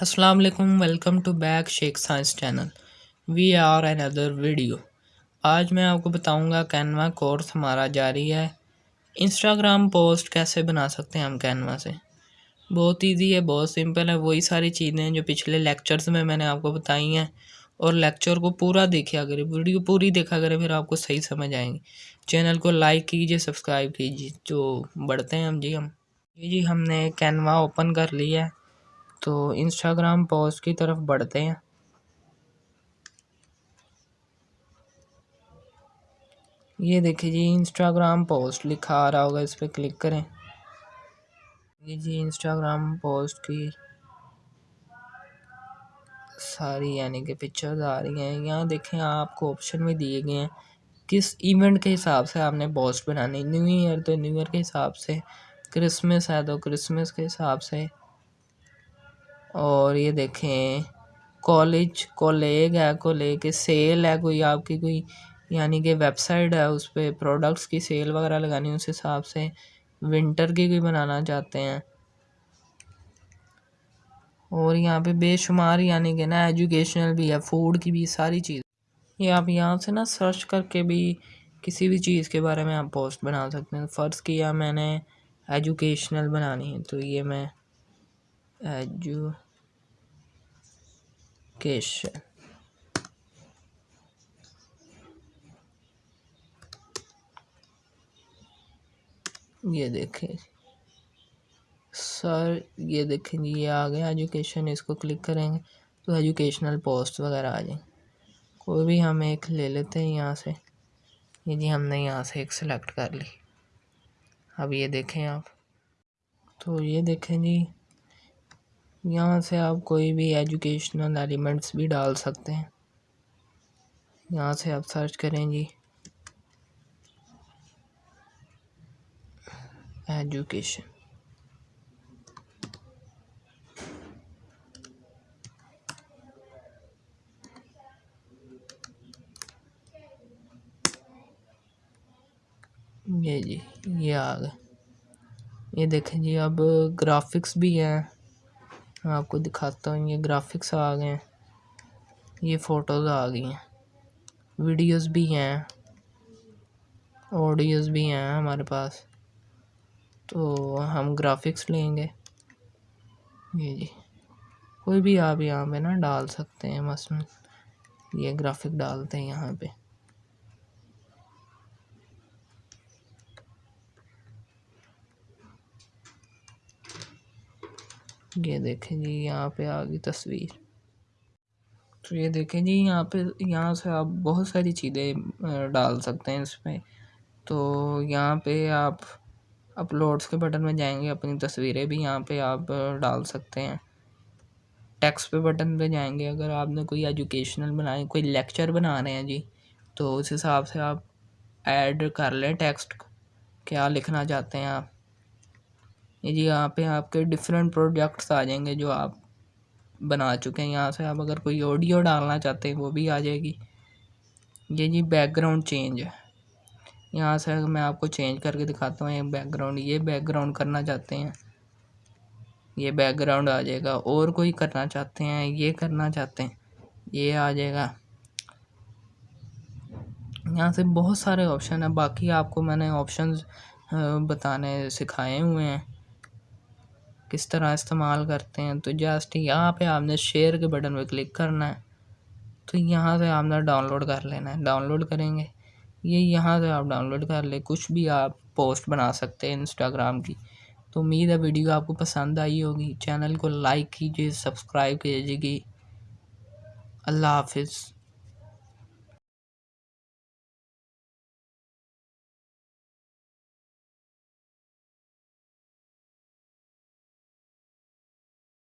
السلام علیکم welcome to back Sheikh science channel we are another video آج میں آپ کو بتاؤں گا کینوا کورس ہمارا جاری ہے. انسٹاگرام پوسٹ کیسے بنا سکتے ہیں ہم کینوا سے؟ بہت ایزی ہے، بہت سمپل ہے. وہی ساری چیزیں جو پچھلے لیکچرز میں میں نے آپ کو بتائی ہیں. اور لیکچر کو پورا دیکھا کرے ویڈیو پوری دیکھا کرے پھر آپ کو صحیح سمجھ آئیں گی. چینل کو لائک کیجیے سبسکرائب کیجیے جو بڑھتے ہیں ہم جی ہم. جی جی ہم نے کینوا اوپن کر لیا ہے. تو انسٹاگرام پوسٹ کی طرف بڑھتے ہیں۔ یہ دیکھیں جی انسٹاگرام پوسٹ لکھا آ رہا ہوگا، اس پہ کلک کریں۔ یہ جی انسٹاگرام پوسٹ کی ساری یعنی کہ پکچرز آ رہی ہیں۔ یہاں دیکھیں، آپ کو آپشن میں دیے گئے ہیں۔ کس ایونٹ کے حساب سے آپ نے پوسٹ بنانی؟ نیو ایئر تو نیو ایئر کے حساب سے کرسمس ہے تو کرسمس کے حساب سے۔ اور یہ دیکھیں کالج کولیگ ہے کولیگ سیل ہے کوئی، آپ کی کوئی یعنی کہ ویب سائٹ ہے، اس پہ پروڈکٹس کی سیل وغیرہ لگانی، اس حساب سے ونٹر کی کوئی بنانا چاہتے ہیں۔ اور یہاں پہ بے شمار یعنی کہ نا ایجوکیشنل بھی ہے فوڈ کی بھی ساری چیز۔ یہ آپ یہاں سے نا سرچ کر کے بھی کسی بھی چیز کے بارے میں آپ پوسٹ بنا سکتے ہیں۔ فرض کیا میں نے ایجوکیشنل بنانی ہے، تو یہ میں ایجو کیشن یہ دیکھیں۔ سر یہ دیکھیں جی یہ آ گیا ایجوکیشن اس کو کلک کریں گے تو ایجوکیشنل پوسٹ وغیرہ آ جائیں۔ کوئی بھی ہم ایک لے لیتے ہیں یہاں سے۔ یہ جی ہم نے یہاں سے ایک سلیکٹ کر لی۔ اب یہ دیکھیں آپ۔ تو یہ دیکھیں جی یہاں سے آپ کوئی بھی ایجوکیشنل ایلیمنٹس بھی ڈال سکتے ہیں۔ یہاں سے آپ سرچ کریں جی۔ ایجوکیشن یہ جی یہ آ گئے۔ یہ دیکھیں جی اب گرافکس بھی ہیں۔ میں آپ کو دکھاتا ہوں، یہ گرافکس آ گئے ہیں۔ یہ فوٹوز آ گئی ہیں۔ ویڈیوز بھی ہیں۔ آڈیوز بھی ہیں ہمارے پاس۔ تو ہم گرافکس لیں گے۔ یہ جی۔ کوئی بھی آپ یہاں پہ نا ڈال سکتے ہیں، مثلاً یہ گرافک ڈالتے ہیں یہاں پہ۔ یہ دیکھیں جی یہاں پہ آ گئی تصویر۔ تو یہ دیکھیں جی یہاں پہ، یہاں سے آپ بہت ساری چیزیں ڈال سکتے ہیں اس پہ تو یہاں پہ آپ اپلوڈس کے بٹن میں جائیں گے، اپنی تصویریں بھی یہاں پہ آپ ڈال سکتے ہیں۔ ٹیکس پہ بٹن پہ جائیں گے، اگر آپ نے کوئی ایجوکیشنل بنائے کوئی لیکچر بنا رہے ہیں جی تو اس حساب سے آپ ایڈ کر لیں ٹیکسٹ۔ کیا لکھنا چاہتے ہیں آپ؟ جی یہاں پہ آپ کے ڈفرینٹ پروجیکٹس آ جائیں گے جو آپ بنا چکے ہیں۔ یہاں سے آپ اگر کوئی آڈیو ڈالنا چاہتے ہیں وہ بھی آ جائے گی۔ یہ جی بیک گراؤنڈ چینج ہے۔ یہاں سے میں آپ کو چینج کر کے دکھاتا ہوں۔ یہ بیک گراؤنڈ یہ بیک گراؤنڈ کرنا چاہتے ہیں۔ یہ بیک گراؤنڈ آ جائے گا۔ اور کوئی کرنا چاہتے ہیں، یہ کرنا چاہتے ہیں۔ یہ آ جائے گا۔ یہاں سے بہت سارے آپشن ہیں۔ باقی آپ کو میں نے آپشنز بتانے، سکھائے ہوئے ہیں۔ کس طرح استعمال کرتے ہیں، تو جسٹ یہاں پہ آپ نے شیئر کے بٹن پہ کلک کرنا ہے، تو یہاں سے آپ نے ڈاؤن لوڈ کر لینا ہے۔ ڈاؤن لوڈ کریں گے، یہ یہاں سے آپ ڈاؤن لوڈ کر لیں، کچھ بھی آپ پوسٹ بنا سکتے ہیں انسٹاگرام کی۔ تو امید ہے ویڈیو آپ کو پسند آئی ہوگی۔ چینل کو لائک کیجیے سبسکرائب کیجیے گی۔ اللہ حافظ۔